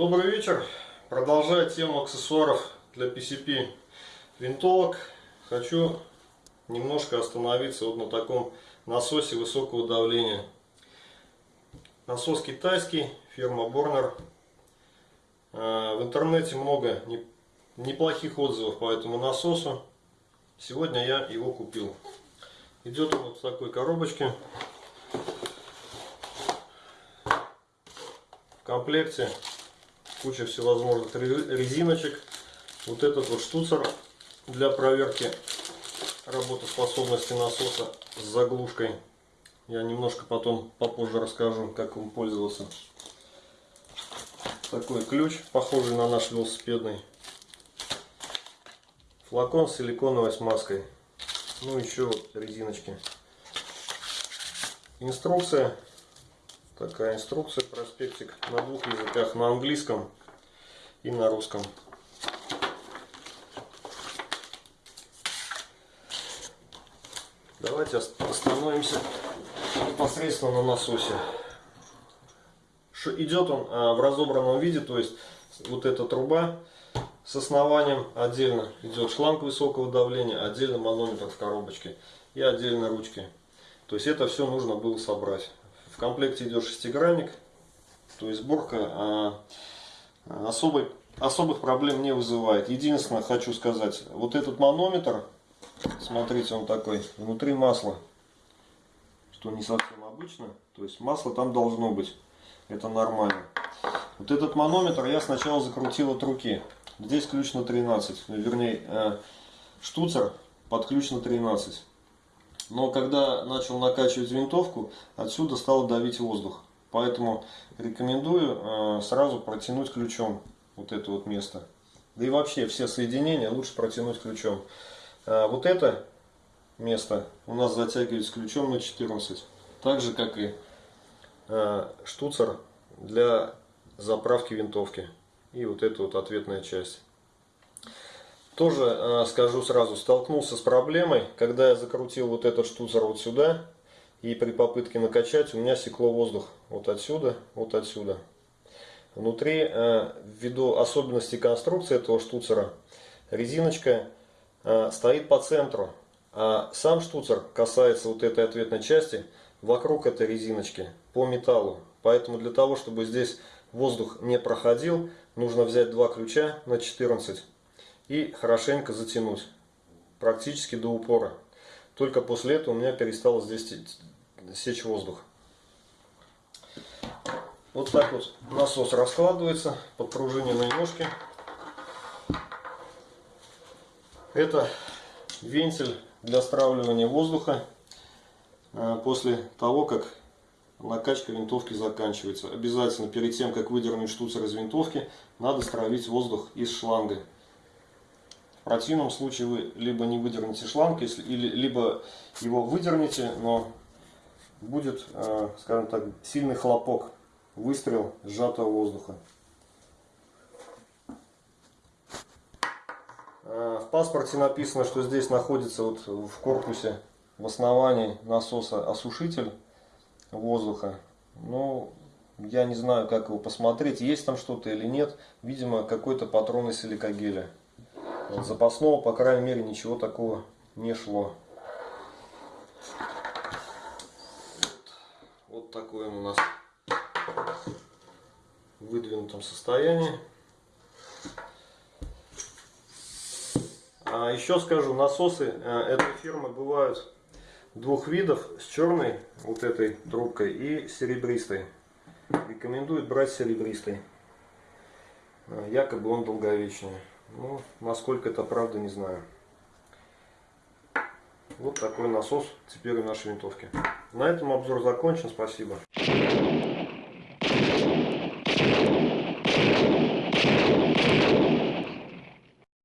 Добрый вечер. Продолжая тему аксессуаров для PCP винтовок, хочу немножко остановиться вот на таком насосе высокого давления. Насос китайский, фирма Borner. Э, в интернете много неплохих отзывов по этому насосу. Сегодня я его купил. Идет он вот в такой коробочке. В комплекте куча всевозможных резиночек. Вот этот вот штуцер для проверки работоспособности насоса с заглушкой. Я немножко потом попозже расскажу, как им пользоваться. Такой ключ, похожий на наш велосипедный. Флакон с силиконовой смазкой. Ну еще резиночки. Инструкция Такая инструкция, проспектик на двух языках, на английском и на русском. Давайте остановимся непосредственно на насосе. Идет он а, в разобранном виде, то есть вот эта труба с основанием отдельно идет шланг высокого давления, отдельно манометр в коробочке и отдельно ручки. То есть это все нужно было собрать комплекте идет шестигранник, то есть сборка а, особой, особых проблем не вызывает. Единственное, хочу сказать, вот этот манометр, смотрите, он такой, внутри масла, что не совсем обычно, то есть масло там должно быть, это нормально. Вот этот манометр я сначала закрутил от руки, здесь ключ на 13, вернее, э, штуцер под ключ на 13. Но когда начал накачивать винтовку, отсюда стал давить воздух. Поэтому рекомендую э, сразу протянуть ключом вот это вот место. Да и вообще все соединения лучше протянуть ключом. А вот это место у нас затягивается ключом на 14. Так же как и э, штуцер для заправки винтовки. И вот эта вот ответная часть. Тоже э, скажу сразу, столкнулся с проблемой, когда я закрутил вот этот штуцер вот сюда, и при попытке накачать у меня секло воздух вот отсюда, вот отсюда. Внутри, э, ввиду особенностей конструкции этого штуцера, резиночка э, стоит по центру, а сам штуцер касается вот этой ответной части вокруг этой резиночки по металлу. Поэтому для того, чтобы здесь воздух не проходил, нужно взять два ключа на 14 и хорошенько затянуть, практически до упора. Только после этого у меня перестало здесь сечь воздух. Вот так вот насос раскладывается, подпружиненные ножки. Это вентиль для стравливания воздуха а, после того, как накачка винтовки заканчивается. Обязательно перед тем, как выдернуть штуцер из винтовки, надо стравить воздух из шланга. В противном случае вы либо не выдернете шланг, если, или, либо его выдернете, но будет, э, скажем так, сильный хлопок, выстрел сжатого воздуха. Э, в паспорте написано, что здесь находится вот в корпусе, в основании насоса осушитель воздуха. Ну, я не знаю, как его посмотреть, есть там что-то или нет. Видимо, какой-то патрон из силикогеля. Запасного, по крайней мере, ничего такого не шло. Вот, вот такой он у нас в выдвинутом состоянии. А еще скажу, насосы э, этой фирмы бывают двух видов, с черной вот этой трубкой и серебристой. Рекомендуют брать серебристый. Э, якобы он долговечный. Ну, насколько это правда, не знаю. Вот такой насос теперь у нашей винтовки. На этом обзор закончен. Спасибо.